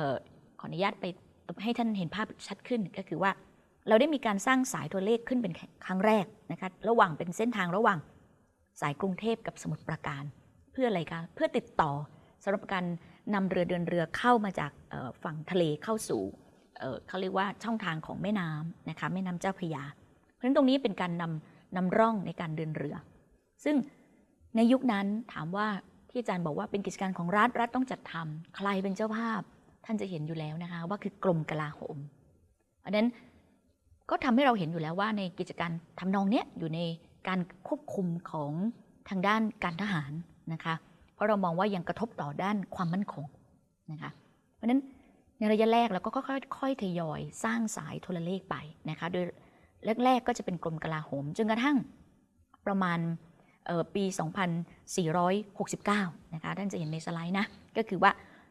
ออขออนุญาตไปให้ท่านเห็นภาพชัดขึ้นก็คือว่า เราได้มีการสร้างสายตัวเลขขึ้นเป็นครั้งแรกนะคะระหว่างเป็นเส้นทางระหว่างสายกรุงเทพกับสมุทรปราการ เพื่ออะไรคะเพื่อติดต่อสำหรับการนำเรือเดินเรือเข้ามาจากฝั่งทะเลเข้าสู่เขาเรียกว่าช่องทางของแม่น้ำนะคะแม่น้ำเจ้าพระยา เพราะฉะนั้นตรงนี้เป็นการนำนำร่องในการเดินเรือ ซึ่งในยุคนั้นถามว่าที่อาจารย์บอกว่าเป็นกิจการของรัฐรัฐต้องจัดทำใครเป็นเจ้าภาพ ท่านจะเห็นอยู่แล้วนะคะว่าคือกรมกลาโหมอันนั้นก็ทำให้เราเห็นอยู่แล้วว่าในกิจการทำนองเนี้ยอยู่ในการควบคุมของทางด้านการทหารนะคะ เพราะเรามองว่ายังกระทบต่อด้านความมั่นคงนะคะ เพราะฉะนั้นในระยะแรกเราก็ค่อยๆทยอยสร้างสายโทรเลขไปนะคะ โดยแรกๆก็จะเป็นกรมกลาโหมจนกระทั่งประมาณปี 2469 นะคะ ท่านจะเห็นในสไลด์นะ ก็คือว่า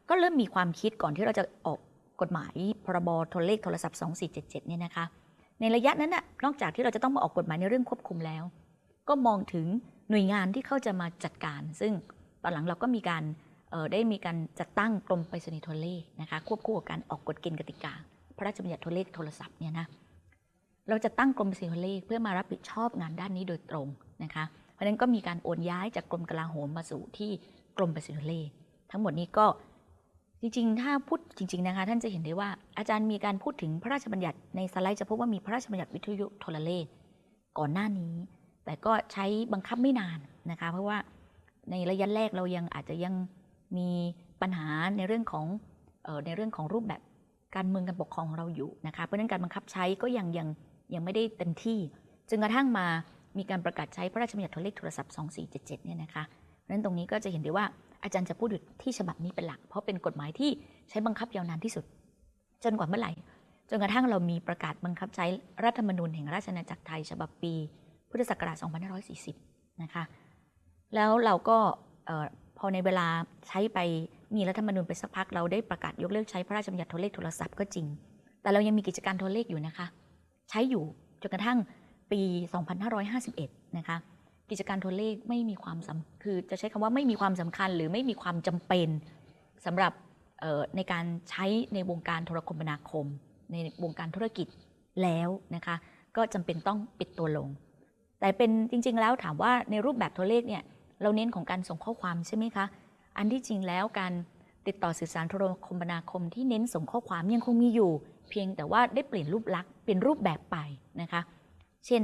ก็เริ่มมีความคิดก่อนที่เราจะออกกฎหมายพรบโทรเลขโทรศัพท์ 2477เนี่ยนะคะ ในระยะนั้นน่ะนอกจากที่เราจะต้องมาออกกฎหมายในเรื่องควบคุมแล้ว ก็มองถึงหน่วยงานที่เขาจะมาจัดการ ซึ่งตอนหลังเราก็มีการออได้มีการจัดตั้งกรมไปรษณีย์โทรเลขนะคะควบคู่กับการออกกฎเกณฑ์กติกา พระราชบัญญัติโทรเลขโทรศัพท์เนี่ยนะเราจะตั้งกรมไปรษณีย์โทรเลขเพื่อมารับผิดชอบงานด้านนี้โดยตรงนะคะเพราะฉะนั้นก็มีการโอนย้ายจากกรมกลาโหมมาสู่ที่กรมไปรษณีย์โทรเลขทั้งหมดนี้ก็ จริงๆ ถ้าพูดจริง ๆ นะคะ ท่านจะเห็นได้ว่าอาจารย์มีการพูดถึงพระราชบัญญัติในสไลด์จะพบว่ามีพระราชบัญญัติวิทยุโทรเลขก่อนหน้านี้ แต่ก็ใช้บังคับไม่นานนะคะ เพราะว่าในระยะแรกเรายังอาจจะยังมีปัญหาในเรื่องของออในเรื่องของรูปแบบการเมืองการปกครองของเราอยู่นะคะเพราะนั้นการบังคับใช้ก็ยังยังยังไม่ได้เต็มที่จนกระทั่งมามีการประกาศใช้พระราชบัญญัติโทรเลขโทรศัพท์ 2477 เนี่ยนะคะเพราะนั้นตรงนี้ก็จะเห็นได้ว่า อาจารย์จะพูดอยู่ที่ฉบับนี้เป็นหลัก เพราะเป็นกฎหมายที่ใช้บังคับยาวนานที่สุด จนกว่าเมื่อไหร่ จนกระทั่งเรามีประกาศบังคับใช้รัฐธรรมนูญแห่งราชอาณาจักรไทย ฉบับปี พุทธศักราช 2540 นะคะ แล้วเราก็พอในเวลาใช้ไปมีรัฐธรรมนูญไปสักพักเราได้ประกาศยกเลิกใช้พระราชบัญญัติโทรเลขโทรศัพท์ก็จริง แต่เรายังมีกิจการโทรเลขอยู่นะคะ ใช้อยู่จนกระทั่งปี 2551 นะคะ กิจการโทรเลขไม่มีความสำคือจะใช้คำว่าไม่มีความสำคัญ หรือไม่มีความจำเป็นสำหรับในการใช้ในวงการโทรคมนาคม ในวงการธุรกิจแล้วนะคะก็จำเป็นต้องปิดตัวลง แต่เป็นจริง ๆ แล้วถามว่าในรูปแบบโทรเลขเนี่ยเราเน้นของการส่งข้อความใช่ไหมคะอันที่จริงแล้วการติดต่อสื่อสารโทรคมนาคมที่เน้นส่งข้อความยังคงมีอยู่ เพียงแต่ว่าได้เปลี่ยนรูปลักษณ์เป็นรูปแบบไปนะคะ เช่น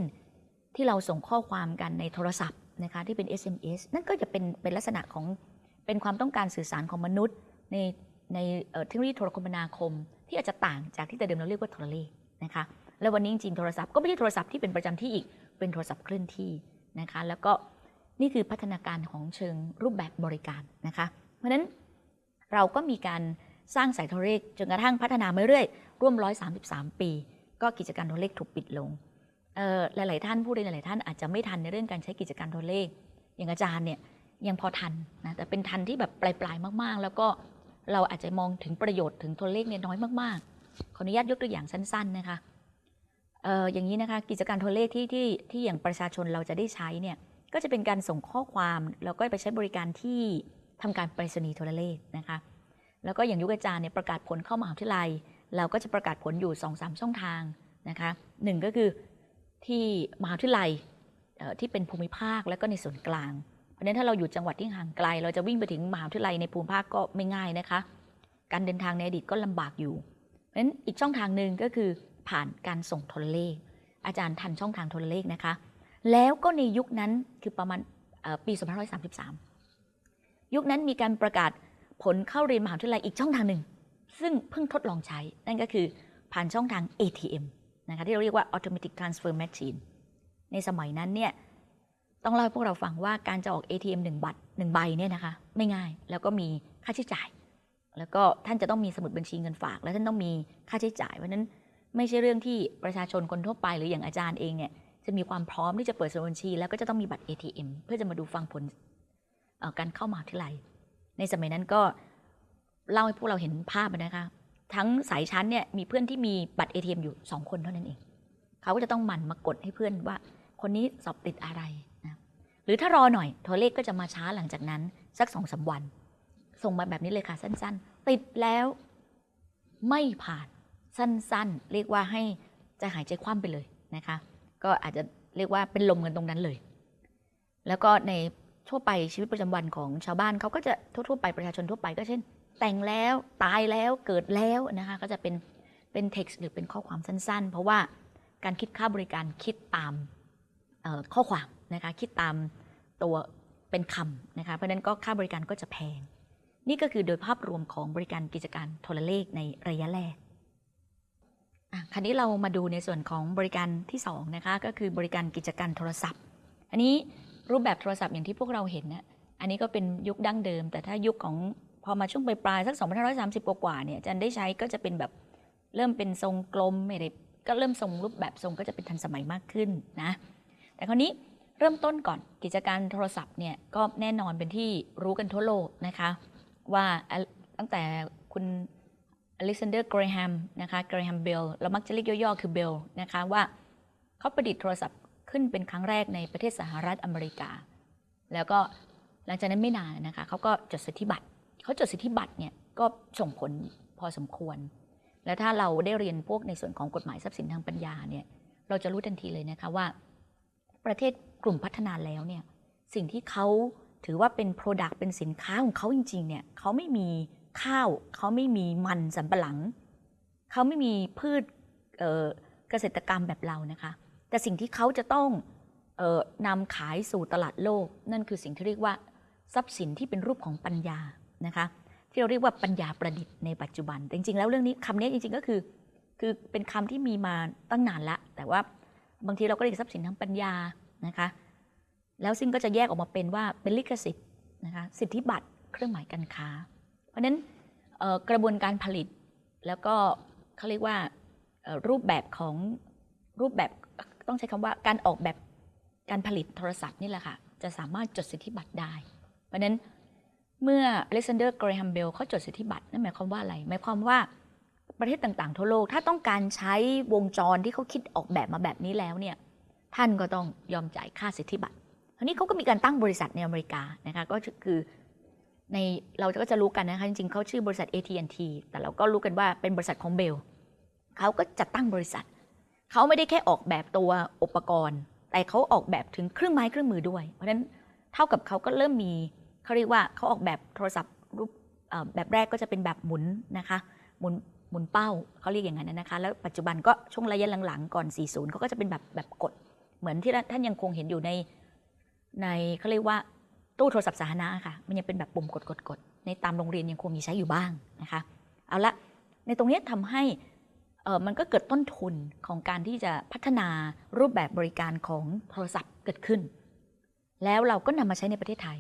ที่เราส่งข้อความกันในโทรศัพท์นะคะที่เป็น SMS นั่นก็จะเป็นเป็นลักษณะของเป็นความต้องการสื่อสารของมนุษย์ ในในเทคโนโลยีโทรคมนาคม ที่อาจจะต่างจากที่แต่เดิมเราเรียกว่าโทรเลขนะคะแล้ววันนี้จริงๆโทรศัพท์ก็ไม่ใช่โทรศัพท์ที่เป็นประจำที่อีกเป็นโทรศัพท์เคลื่อนที่นะคะแล้วก็นี่คือพัฒนาการของเชิงรูปแบบบริการนะคะเพราะฉะนั้นเราก็มีการสร้างสายโทรเลขจนกระทั่งพัฒนามาเรื่อยร่วม 133 ปี ก็กิจการโทรเลขถูกปิดลง หลาย ๆ ท่านผู้เรียนหลายๆท่านอาจจะไม่ทันในเรื่องการใช้กิจการโทรเลข อย่างอาจารย์เนี่ยยังพอทันนะแต่เป็นทันที่แบบปลาย ๆ มาก ๆ แล้วก็เราอาจจะมองถึงประโยชน์ถึงโทรเลขเนี่ยน้อยมาก ๆ ขออนุญาตยกตัวอย่างสั้น ๆ นะคะเอ่ออย่างนี้นะคะกิจการโทรเลขที่ที่ที่อย่างประชาชนเราจะได้ใช้เนี่ยก็จะเป็นการส่งข้อความแล้วก็ไปใช้บริการที่ทำการไปรษณีย์โทรเลขนะคะแล้วก็อย่างยุคอาจารย์เนี่ยประกาศผลเข้ามหาวิทยาลัย เราก็จะประกาศผลอยู่2อสช่องทางนะคะหนึ่งก็คือ ที่มหาวิทยาลัยที่เป็นภูมิภาคแล้วก็ในส่วนกลาง เพราะฉะนั้นถ้าเราอยู่จังหวัดที่ห่างไกล เราจะวิ่งไปถึงมหาวิทยาลัยในภูมิภาคก็ไม่ง่ายนะคะ การเดินทางในอดีตก็ลำบากอยู่เพราะฉะนั้นอีกช่องทางหนึ่งก็คือผ่านการส่งโทรเลข อาจารย์ทันช่องทางโทรเลขนะคะ แล้วก็ในยุคนั้นคือประมาณปี2533 ยุคนั้นมีการประกาศผลเข้าเรียนมหาวิทยาลัยอีกช่องทางหนึ่ง ซึ่งเพิ่งทดลองใช้นั่นก็คือผ่านช่องทาง ATM นะคะที่เราเรียกว่า Automatic Transfer Machine ในสมัยนั้นเนี่ยต้องเล่าให้พวกเราฟังว่าการจะออก ATM หนึ่งบัตรหนึ่งใบเนี่ยนะคะไม่ง่ายแล้วก็มีค่าใช้จ่าย แล้วก็ท่านจะต้องมีสมุดบัญชีเงินฝาก และท่านต้องมีค่าใช้จ่ายเพราะนั้นไม่ใช่เรื่องที่ประชาชนคนทั่วไปหรืออย่างอาจารย์เองเนี่ยจะมีความพร้อมที่จะเปิดสมุดบัญชี แล้วก็จะต้องมีบัตร ATM เพื่อจะมาดูฟังผลการเข้ามหาวิทยาลัยในสมัยนั้นก็เล่าให้พวกเราเห็นภาพนะคะ ทั้งสายชั้นเนี่ยมีเพื่อนที่มีบัตร ATM อยู่ 2 คนเท่านั้นเอง เขาก็จะต้องหมั่นมากดให้เพื่อนว่าคนนี้สอบติดอะไรนะหรือถ้ารอหน่อยโทรเลขก็จะมาช้าหลังจากนั้น สักสองสาวัน ส่งมาแบบนี้เลยค่ะสั้น ๆ ติดแล้วไม่ผ่านสั้นๆ เรียกว่าให้ใจะหายใจคว่ำไปเลยนะคะ ก็อาจจะเรียกว่าเป็นลมกันตรงนั้นเลย แล้วก็ในทั่วไปชีวิตประจำวันของชาวบ้านเขาก็จะทั่วๆไปประชาชนทั่วไปก็เช่น แต่งแล้วตายแล้วเกิดแล้วนะคะก็จะเป็นเป็นเท็กซ์หรือเป็นข้อความสั้นๆ เพราะว่าการคิดค่าบริการคิดตามข้อความนะคะคิดตามตัวเป็นคำนะคะเพราะฉะนั้นก็ค่าบริการก็จะแพง นี่ก็คือโดยภาพรวมของบริการกิจการโทรเลขในระยะแรกอะคราวนี้เรามาดูในส่วนของบริการที่สองนะคะก็คือบริการกิจการโทรศัพท์ อันนี้รูปแบบโทรศัพท์อย่างที่พวกเราเห็นนะอันนี้ก็เป็นยุคดั้งเดิม แต่ถ้ายุคของ พอมาช่วงปลายๆสัก 2530 กว่าๆเนี่ยอาจารย์ได้ใช้ก็จะเป็นแบบเริ่มเป็นทรงกลมไม่ได้ก็เริ่มทรงรูปแบบทรงก็จะเป็นทันสมัยมากขึ้นนะแต่คราวนี้เริ่มต้นก่อนกิจการโทรศัพท์เนี่ยก็แน่นอนเป็นที่รู้กันทั่วโลกนะคะว่าตั้งแต่คุณอเล็กซานเดอร์เกรแฮมนะคะเกรแฮมเบลเรามักจะเรียกย่อๆคือเบลนะคะว่าเขาประดิษฐ์โทรศัพท์ขึ้นเป็นครั้งแรกในประเทศสหรัฐอเมริกา แล้วก็หลังจากนั้นไม่นานนะคะเขาก็จดสิทธิบัตร เขาจดสิทธิบัตรเนี่ยก็ส่งผลพอสมควร แล้วถ้าเราได้เรียนพวกในส่วนของกฎหมายทรัพย์สินทางปัญญาเนี่ยเราจะรู้ทันทีเลยนะคะว่า ประเทศกลุ่มพัฒนาแล้วเนี่ยสิ่งที่เขาถือว่าเป็น Product เป็นสินค้าของเขาจริงๆเนี่ยเขาไม่มีข้าวเขาไม่มีมันสำปะหลัง เขาไม่มีพืชเเกษตรกรรมแบบเรานะคะ แต่สิ่งที่เขาจะต้องออนำขายสู่ตลาดโลก นั่นคือสิ่งที่เรียกว่า ทรัพย์สินที่เป็นรูปของปัญญา นะคะที่เราเรียกว่าปัญญาประดิษฐ์ในปัจจุบัน แต่จริงๆ แล้วเรื่องนี้คำนี้จริงๆ ก็คือ คือเป็นคำที่มีมาตั้งนานละ แต่ว่าบางทีเราก็เรียกทรัพย์สินทางปัญญานะคะ แล้วซึ่งก็จะแยกออกมาเป็นว่าเป็นลิขสิทธิ์นะคะสิทธิบัตรเครื่องหมายการค้า เพราะฉะนั้นกระบวนการผลิตแล้วก็เขาเรียกว่ารูปแบบของรูปแบบต้องใช้คำว่าการออกแบบการผลิตโทรศัพท์นี่แหละค่ะจะสามารถจดสิทธิบัตรได้ เพราะฉะนั้น เมื่ออเล็กซานเดอร์เกรแฮมเบลเขาจดสิทธิบัตรนั่นหมายความว่าอะไรหมายความว่าประเทศต่างๆ ทั่วโลกถ้าต้องการใช้วงจรที่เขาคิดออกแบบมาแบบนี้แล้วเนี่ยท่านก็ต้องยอมจ่ายค่าสิทธิบัตรทีนี้เขาก็มีการตั้งบริษัทในอเมริกานะคะก็คือในเราก็จะรู้กันนะคะจริงๆเขาชื่อบริษัท AT&T แต่เราก็รู้กันว่าเป็นบริษัทของเบลเขาก็จัดตั้งบริษัทเขาไม่ได้แค่ออกแบบตัวอุปกรณ์ แต่เขาออกแบบถึงเครื่องไม้เครื่องมือด้วย เพราะฉะนั้นเท่ากับเขาก็เริ่มมี เขาเรียกว่าเขาออกแบบโทรศัพท์รูปแบบแรกก็จะเป็นแบบหมุนนะคะหมุนหมุนเป้าเขาเรียกอย่างนั้นนะคะแล้วปัจจุบันก็ช่วงระยะหลังๆก่อน 40เขาก็จะเป็นแบบแบบกด เหมือนที่ท่านยังคงเห็นอยู่ในในเขาเรียกว่าตู้โทรศัพท์สาธารณะค่ะมันยังเป็นแบบปุ่มกดกดกดในตามโรงเรียนยังคงมีใช้อยู่บ้างนะคะเอาละในตรงนี้ทำให้มันก็เกิดต้นทุนของการที่จะพัฒนารูปแบบบริการของโทรศัพท์เกิดขึ้น แล้วเราก็นำมาใช้ในประเทศไทย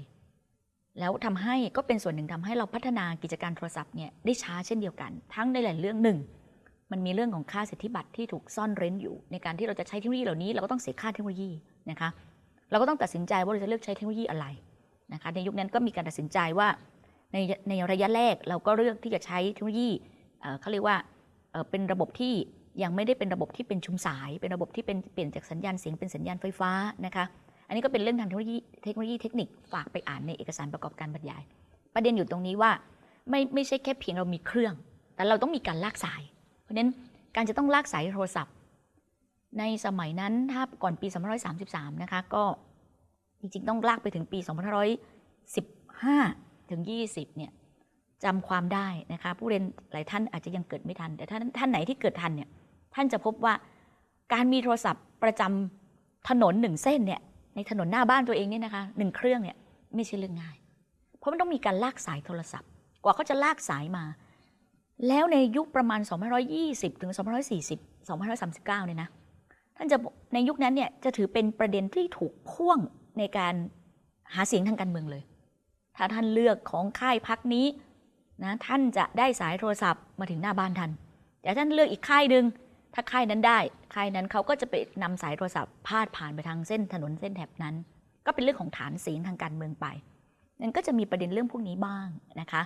แล้วทำให้ก็เป็นส่วนหนึ่งทำให้เราพัฒนากิจการโทรศัพท์เนี่ยได้ช้าเช่นเดียวกัน ทั้งในหลายเรื่องหนึ่ง มันมีเรื่องของค่าสิทธิบัตรที่ถูกซ่อนเร้นอยู่ ในการที่เราจะใช้เทคโนโลยีเหล่านี้เราก็ต้องเสียค่าเทคโนโลยีนะคะเราก็ต้องตัดสินใจว่าเราจะเลือกใช้เทคโนโลยีอะไรนะคะในยุคนั้นก็มีการตัดสินใจว่าในในระยะแรกเราก็เลือกที่จะใช้เทคโนโลยีเขาเรียกว่าเป็นระบบที่ยังไม่ได้เป็นระบบที่เป็นชุมสาย เป็นระบบที่เป็นเปลี่ยนจากสัญญาณเสียงเป็นสัญญาณไฟฟ้านะคะ อันนี้ก็เป็นเรื่องทางเทคโนโลยีเทคโนโลยีเทคนิคฝากไปอ่านในเอกสารประกอบการบรรยาย ประเด็นอยู่ตรงนี้ว่าไม่ไม่ใช่แค่เพียงเรามีเครื่อง แต่เราต้องมีการลากสาย เพราะฉะนั้นการจะต้องลากสายโทรศัพท์ ในสมัยนั้นถ้าก่อนปี2533 นะคะ ก็จริงๆ ต้องลากไปถึงปี2515 ถึง 20 เนี่ยจำความได้นะคะ ผู้เรียนหลายท่านอาจจะยังเกิดไม่ทัน แต่ท่านท่านไหนที่เกิดทันเนี่ยท่านจะพบว่าการมีโทรศัพท์ประจำถนนหนึ่งเส้นเนี่ย ในถนนหน้าบ้านตัวเองเนี่ยนะคะหนึ่งเครื่องเนี่ยไม่ใช่เรื่องง่าย เพราะมันต้องมีการลากสายโทรศัพท์ กว่าเขาจะลากสายมา แล้วในยุคประมาณ 2520 ถึง 2540 2539 เนี่ยนะท่านจะในยุคนั้นเนี่ยจะถือเป็นประเด็นที่ถูกพ่วงในการหาเสียงทางการเมืองเลย ถ้าท่านเลือกของค่ายพักนี้นะท่านจะได้สายโทรศัพท์มาถึงหน้าบ้านท่านแต่ท่านเลือกอีกค่ายหนึ่ง ถ้าค่ายนั้นได้ค่ายนั้นเขาก็จะไปนำสายโทรศัพท์พาดผ่านไปทางเส้นถนนเส้นแถบนั้น ก็เป็นเรื่องของฐานเสียงทางการเมืองไปนั่นก็จะมีประเด็นเรื่องพวกนี้บ้างนะคะ